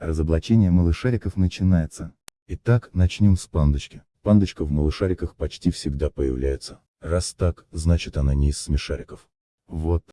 Разоблачение малышариков начинается. Итак, начнем с пандочки. Пандочка в малышариках почти всегда появляется. Раз так, значит она не из смешариков. Вот,